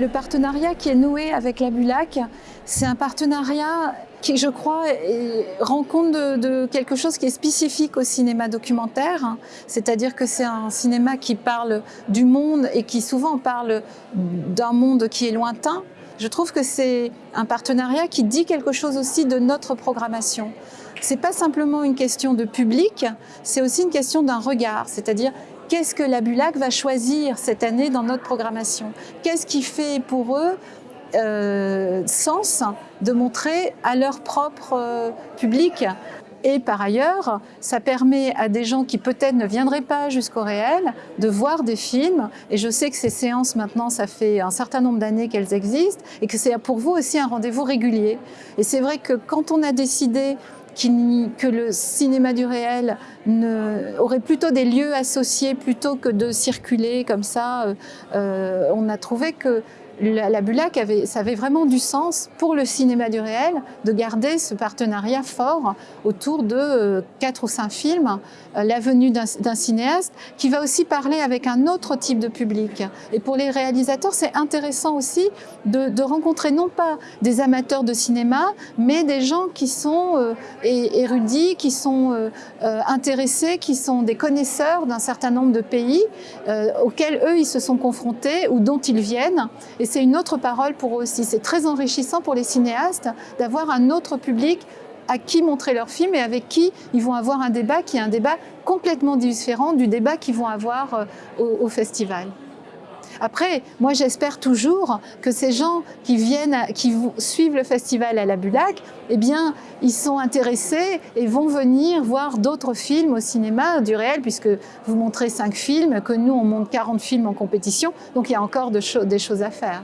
Le partenariat qui est noué avec la Bulac, c'est un partenariat qui, je crois, rend compte de, quelque chose qui est spécifique au cinéma documentaire, c'est-à-dire que c'est un cinéma qui parle du monde et qui souvent parle d'un monde qui est lointain. Je trouve que c'est un partenariat qui dit quelque chose aussi de notre programmation. C'est pas simplement une question de public, c'est aussi une question d'un regard, c'est-à-dire qu'est-ce que la Bulac va choisir cette année dans notre programmation? Qu'est-ce qui fait pour eux euh, sens de montrer à leur propre euh, public? Et par ailleurs, ça permet à des gens qui peut-être ne viendraient pas jusqu'au réel de voir des films. Et je sais que ces séances maintenant, ça fait un certain nombre d'années qu'elles existent et que c'est pour vous aussi un rendez-vous régulier. Et c'est vrai que quand on a décidé que le cinéma du réel ne, aurait plutôt des lieux associés plutôt que de circuler comme ça. Euh, euh, on a trouvé que la, Bulac, avait, ça avait vraiment du sens pour le cinéma du réel de garder ce partenariat fort autour de euh, quatre ou cinq films, euh, la venue d'un cinéaste qui va aussi parler avec un autre type de public. Et pour les réalisateurs, c'est intéressant aussi de, rencontrer non pas des amateurs de cinéma, mais des gens qui sont euh, érudits, qui sont intéressés, qui sont des connaisseurs d'un certain nombre de pays auxquels eux, ils se sont confrontés ou dont ils viennent. C'est une autre parole pour eux aussi. C'est très enrichissant pour les cinéastes d'avoir un autre public à qui montrer leurs films et avec qui ils vont avoir un débat qui est un débat complètement différent du débat qu'ils vont avoir euh, au festival. Après, moi j'espère toujours que ces gens qui viennent, qui suivent le festival à la Bulac, eh bien, ils sont intéressés et vont venir voir d'autres films au cinéma du réel, puisque vous montrez cinq films, que nous on monte 40 films en compétition, donc il y a encore des choses à faire.